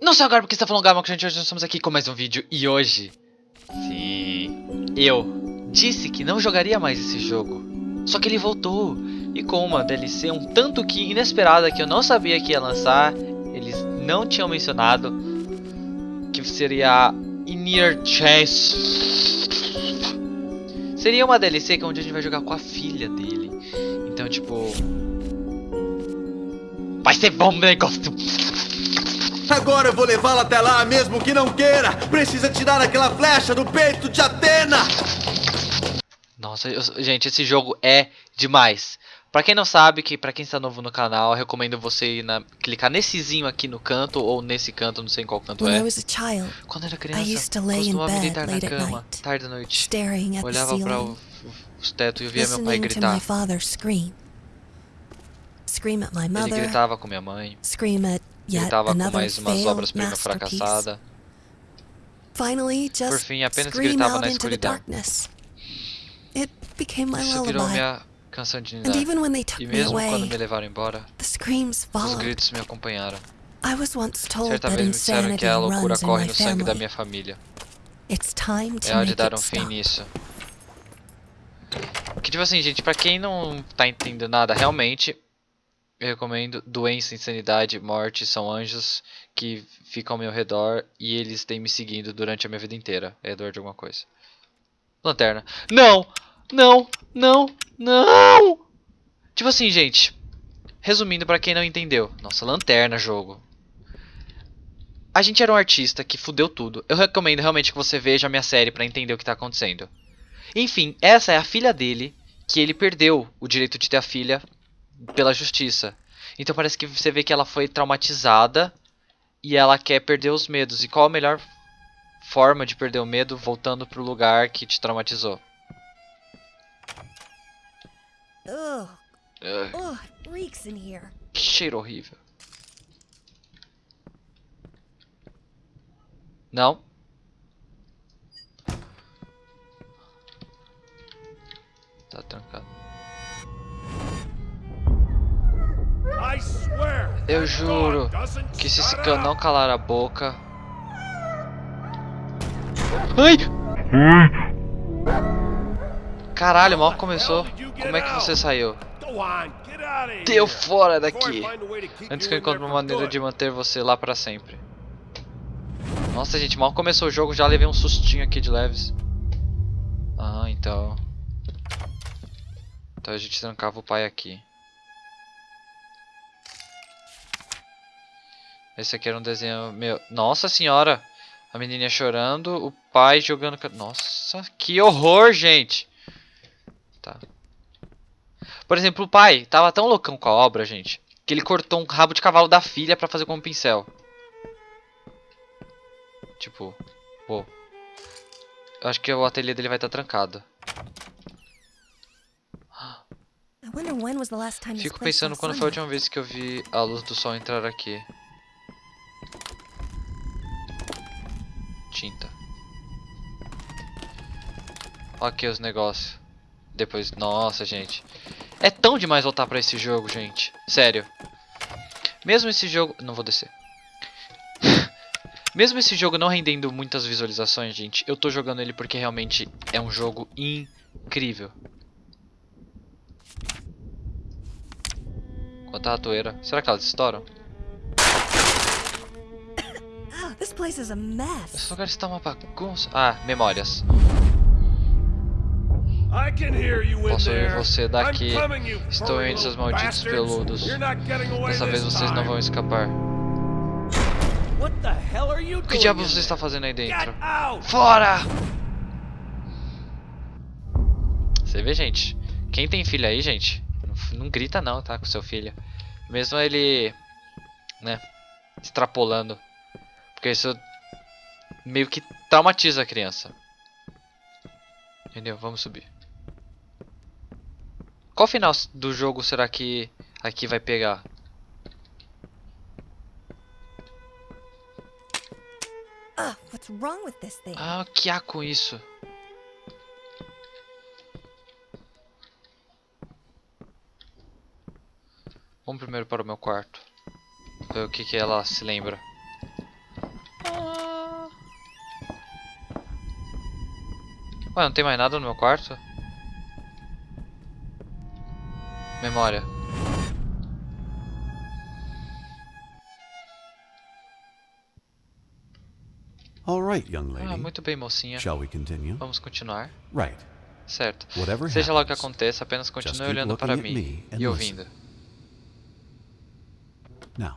Não sei agora porque você tá falando Gama, que gente, hoje nós estamos aqui com mais um vídeo e hoje... Sim... Eu disse que não jogaria mais esse jogo. Só que ele voltou. E com uma DLC um tanto que inesperada que eu não sabia que ia lançar. Eles não tinham mencionado. Que seria Inner Chase. Seria uma DLC que é onde a gente vai jogar com a filha dele. Então, tipo... Vai ser bom negócio. Agora eu vou levá-la até lá, mesmo que não queira. Precisa tirar aquela flecha do peito de Atena. Nossa, eu, gente, esse jogo é demais. Pra quem não sabe, que para quem está novo no canal, eu recomendo você ir na, clicar nessezinho aqui no canto ou nesse canto, não sei em qual canto When é. I was a child, Quando eu era I criança, used to lay in costumava me deitar na cama, night, tarde da noite. staring at the Olhava para ceiling, o, os tetos e via meu pai gritar. my father scream. Scream at my Ele gritava com minha mãe, scream at yet gritava com mais umas failed obras-prima masterpiece. fracassada. Just fim, apenas gritava na escuridão. Isso virou minha canção de ninar. E me mesmo quando me levaram embora, os gritos me acompanharam. Certa vez me disseram que a loucura corre no sangue da minha família. É hora de dar um fim nisso. Que tipo assim, gente, pra quem não tá entendendo nada, realmente eu recomendo doença, insanidade, morte são anjos que ficam ao meu redor e eles têm me seguindo durante a minha vida inteira. É dor de alguma coisa. Lanterna. Não! Não! Não! Não! Tipo assim, gente. Resumindo pra quem não entendeu. Nossa, lanterna jogo. A gente era um artista que fudeu tudo. Eu recomendo realmente que você veja a minha série pra entender o que tá acontecendo. Enfim, essa é a filha dele, que ele perdeu o direito de ter a filha pela justiça. Então parece que você vê que ela foi traumatizada e ela quer perder os medos. E qual a melhor forma de perder o medo voltando pro lugar que te traumatizou? Ugh, Ugh, que cheiro horrível. Não? Tá trancado. Eu juro que se esse cano não calar a boca. Ai! Caralho, mal começou. Como é que você saiu? Deu fora daqui! Antes que eu encontre uma maneira de manter você lá pra sempre. Nossa, gente, mal começou o jogo, já levei um sustinho aqui de leves. Ah, então. Então a gente trancava o pai aqui. Esse aqui era um desenho meu. Nossa senhora! A menininha chorando, o pai jogando. Nossa, que horror, gente! Tá. Por exemplo, o pai tava tão loucão com a obra, gente, que ele cortou um rabo de cavalo da filha pra fazer com um pincel. Tipo, pô. Eu acho que o ateliê dele vai estar trancado. Time this Fico pensando quando foi a última vez que eu vi a luz do sol entrar aqui. Tinta. Ok, os negócios. Depois, nossa, gente. É tão demais voltar pra esse jogo, gente. Sério. Mesmo esse jogo... Não vou descer. Mesmo esse jogo não rendendo muitas visualizações, gente, eu tô jogando ele porque realmente é um jogo incrível. Quanto a ratoeira. Será que elas estouram? Esse lugar está uma bagunça. Ah, memórias. Posso ouvir você daqui. Estou entre seus malditos peludos. Dessa vez vocês não vão escapar. O que diabos você está fazendo aí dentro? Fora! Você vê, gente? Quem tem filho aí, gente, não, não grita não, tá? Com seu filho. Mesmo ele, né, extrapolando. Porque isso meio que traumatiza a criança. Entendeu? Vamos subir. Qual final do jogo será que aqui vai pegar? Ah? Ah, o que há com isso? Vamos primeiro para o meu quarto. Ver o que, que ela se lembra. Ué, não tem mais nada no meu quarto? Memória. All right, young Ah, lady. muito bem, mocinha. Shall we continue? Vamos continuar. Right. Certo. Whatever Seja lá o que aconteça, apenas continue olhando para mim e ouvindo. Now,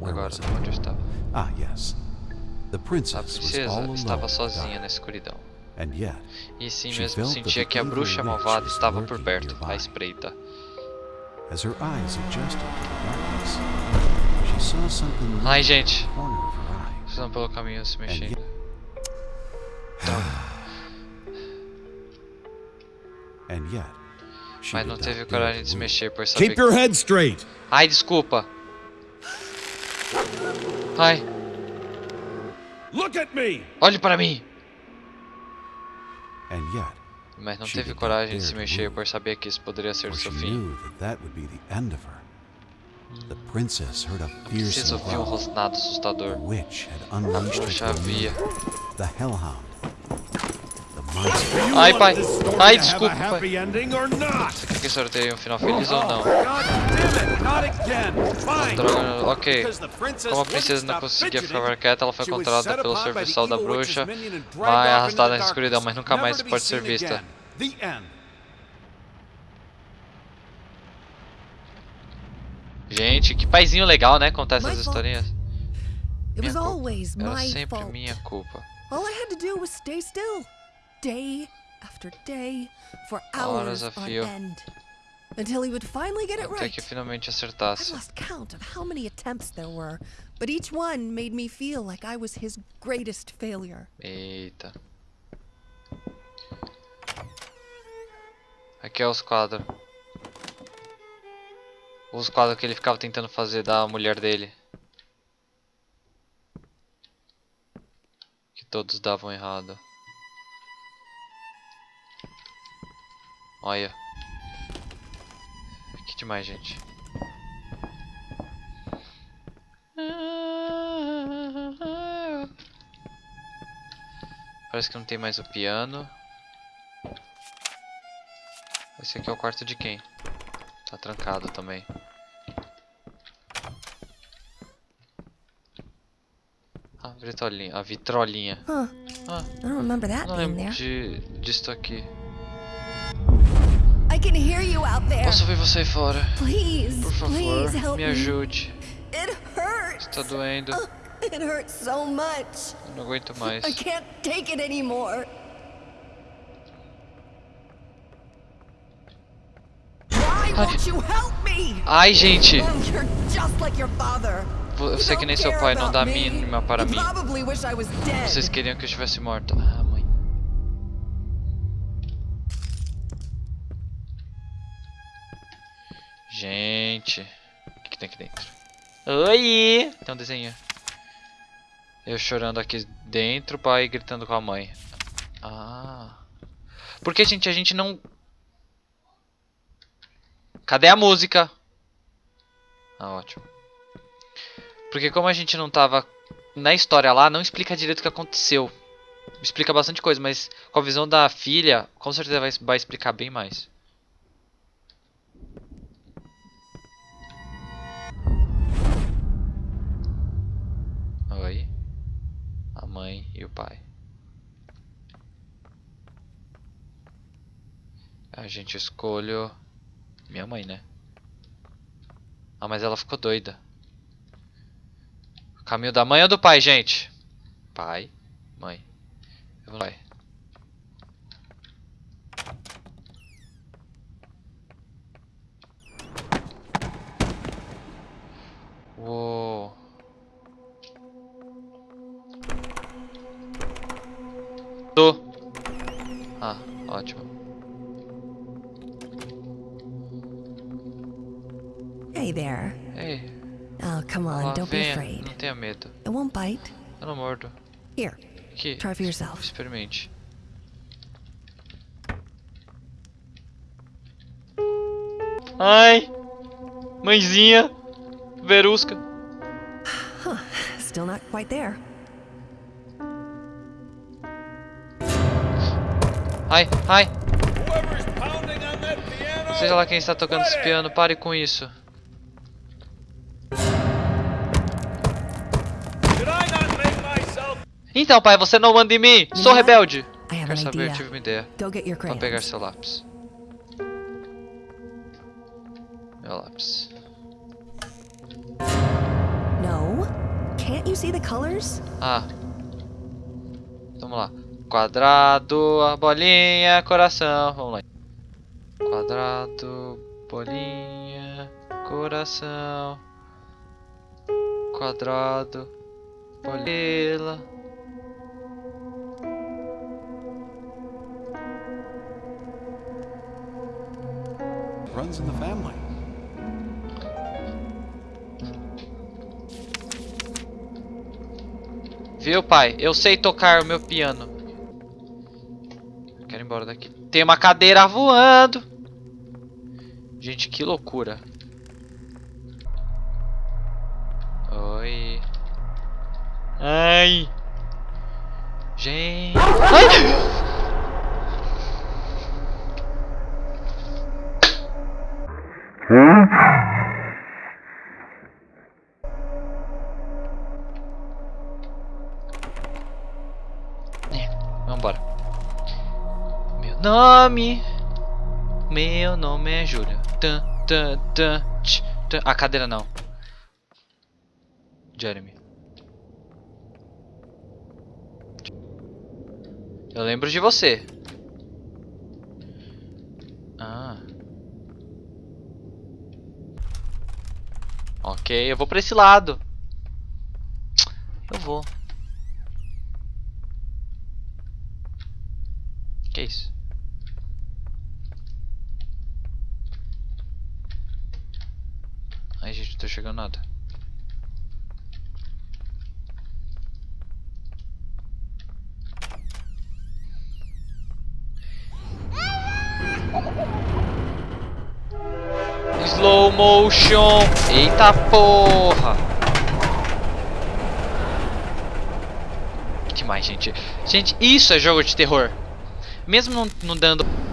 where Agora, onde eu estava? Ah, yes. The A princess was princesa estava sozinha na escuridão. And yet, E sim She mesmo felt sentia that que a the bruxa malvada estava por perto, à espreita. as her eyes adjusted to the darkness, she saw something moving Ai, in gente. the corner of her eye. Vocês estão pelo caminho se mexendo. And yet, she Mas não teve coragem de se mexer por saber Keep your head straight. Ai, desculpa. Ai, Look at me! olhe para mim. And yet, Mas não teve coragem de se mexer por saber que isso poderia ser seu fim. a Preciso fearsome ouvir um rosnado assustador. A bruxa havia. Ai, pai. Ai, to have desculpa, a pai. happy ending or not? Você quer que tenha um final feliz ou não? Droga, ok. Como a princesa não conseguia ficar quieta, ela foi set pelo serviçal da bruxa, vai arrastada na escuridão, mas nunca mais pode ser vista. Gente, que paizinho legal, né? Contar essas historinhas. It Minha was culpa. always Era my sempre minha culpa. All I had to do was stay still, day after day, for Horas hours a on fio. end, until he would finally get it Até right. que finalmente acertasse. lost count of how many attempts there were, but each one made me feel like I was his greatest failure. Eita. Aqui é os quadros. Os quadros que ele ficava tentando fazer da mulher dele. Que todos davam errado. Olha. Que demais, gente. Parece que não tem mais o piano. Esse aqui é o quarto de quem? Tá trancado também. A vitrolinha. A vitrolinha. Huh. Ah, I don't remember that não lembro there. de, disto aqui. Posso ver você aí fora? Please, Por favor, please help me ajude. It hurts. Tá doendo. It hurts so much. Eu não aguento mais. I can't take it anymore. Ai, gente! Sei que nem seu pai não dá mínima para mim. Vocês queriam que eu estivesse morta. Gente. O que, que tem aqui dentro? Oi! Tem um desenho. Eu chorando aqui dentro, o pai gritando com a mãe. Ah. Porque, gente, a gente não... Cadê a música? Ah, ótimo. Porque como a gente não tava na história lá, não explica direito o que aconteceu. Explica bastante coisa, mas com a visão da filha, com certeza vai, vai explicar bem mais. A mãe e o pai. A gente escolhe minha mãe, né? Ah, mas ela ficou doida. Caminho da mãe ou do pai, gente? Pai, mãe. Pai. Ah, ótimo. Hey there. Ei, Oh, come on, lá don't be afraid. Não tenha medo. It won't bite. Eu não mordo. Here, Aqui. try for yourself. Experimente. Ai! Mãezinha! Verusca! Still not quite there. Ai, ai. Seja lá quem está tocando esse piano, pare com isso. Então, pai, você não manda em mim. Sou rebelde. An saber, eu tive uma ideia. Vou pegar seu lápis. Meu lápis. No? Can't you see the colors? Ah. Vamos lá. Quadrado, a bolinha, coração. Vamos lá. Quadrado, bolinha, coração. Quadrado, bolinha. Runs in the family. Viu, pai? Eu sei tocar o meu piano. Embora daqui. Tem uma cadeira voando. Gente, que loucura. Oi. Ai. Gente. Ai! Vambora. Nome. Meu nome é Júlia. Tan, tan, tan, tch, tan. A cadeira não. Jeremy. Eu lembro de você. Ah. Ok, eu vou pra esse lado. Eu vou. Que isso? Ai, gente, não tô chegando nada. Slow motion. Eita porra. Que mais, gente? Gente, isso é jogo de terror. Mesmo não, não dando.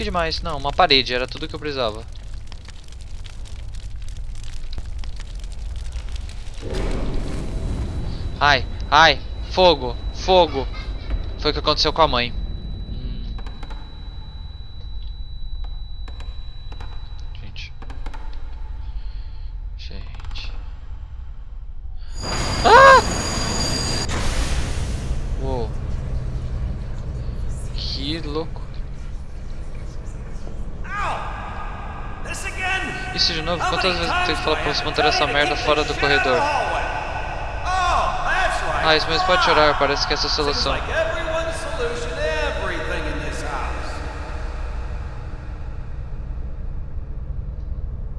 Que demais? Não, uma parede, era tudo que eu precisava. Ai, ai, fogo, fogo. Foi o que aconteceu com a mãe. Hum. Gente. Gente. Ah! Uou. Que louco. This again? Isso de novo? Quantas vezes você manter essa merda fora do corredor? Ah, isso mesmo pode chorar, parece que essa é a solução.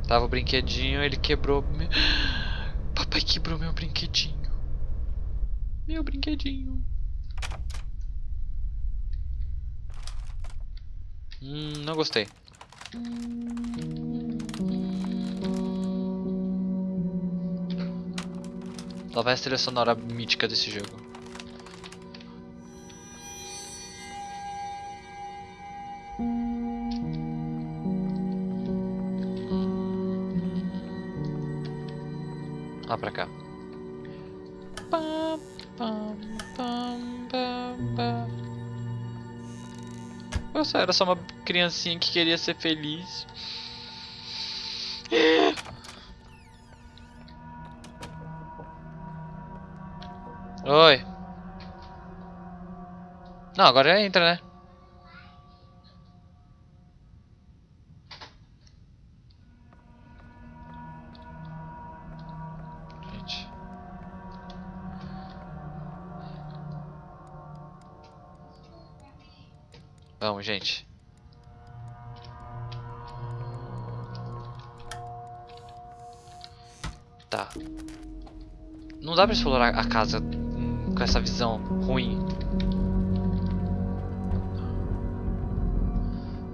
Tava o brinquedinho, ele quebrou. meu- Papai quebrou meu brinquedinho. Meu brinquedinho. Hum, não gostei. Vai a trilha sonora mítica desse jogo. Lá pra cá. Nossa, era só uma criancinha que queria ser feliz. Oi. Não, agora entra, né? Gente. Vamos, gente. Tá. Não dá pra explorar a casa com essa visão ruim.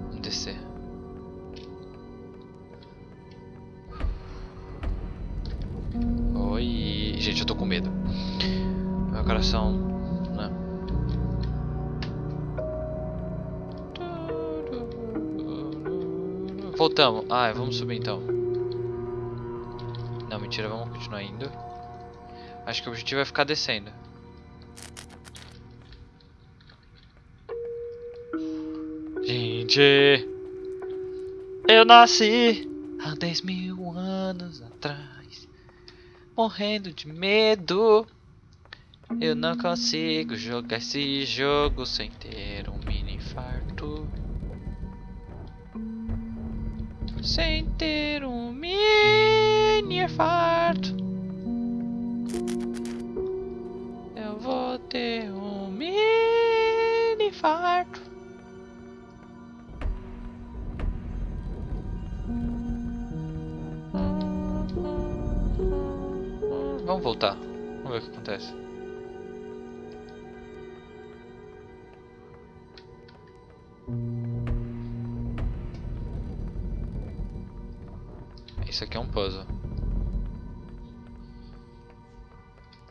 Vamos descer. gente, eu tô com medo. Meu coração. Né? Voltamos. Ah, vamos subir então. Não, mentira, vamos continuar indo. Acho que o objetivo é ficar descendo. Eu nasci há 10 mil anos atrás, morrendo de medo. Eu não consigo jogar esse jogo sem ter um mini infarto. Sem ter um mini infarto. Eu vou ter um voltar. Vamos ver o que acontece. Isso aqui é um puzzle.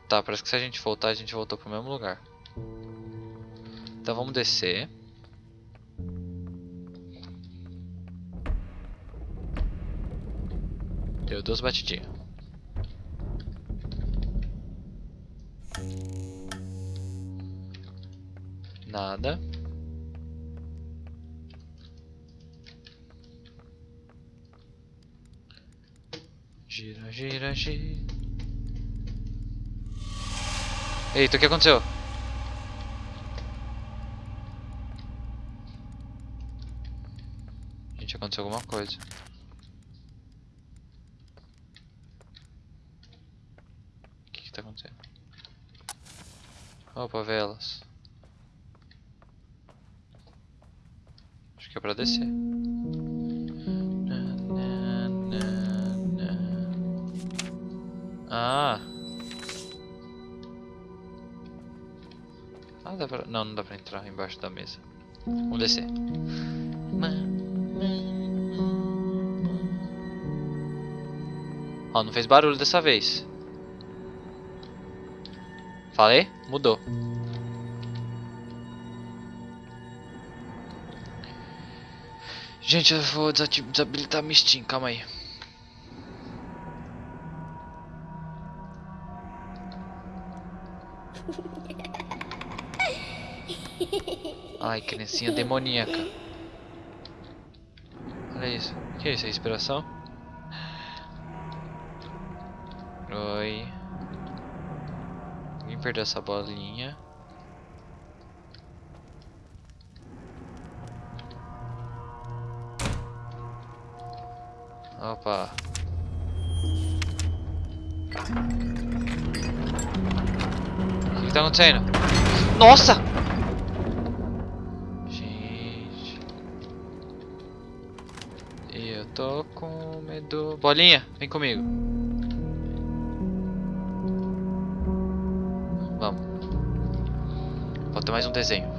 Tá, parece que se a gente voltar, a gente voltou pro mesmo lugar. Então vamos descer. Deu duas batidinhas. Nada. Gira, gira, gira. Eita, o que aconteceu? Gente, aconteceu alguma coisa. O que que tá acontecendo? Opa, velas. Acho pra descer. Ah. Ah, dá pra... Não, não dá pra entrar embaixo da mesa. Vamos descer. Ó, não fez barulho dessa vez. Falei? Mudou. Gente, eu vou desabilitar minha Steam, calma aí. Ai, criancinha demoníaca. Olha isso. O que é isso? É inspiração? Oi. Ninguém perdeu essa bolinha. Opa. O que, tá acontecendo? Nossa! Gente. Eu tô com medo. Bolinha, vem comigo. Vamos. Falta mais um desenho.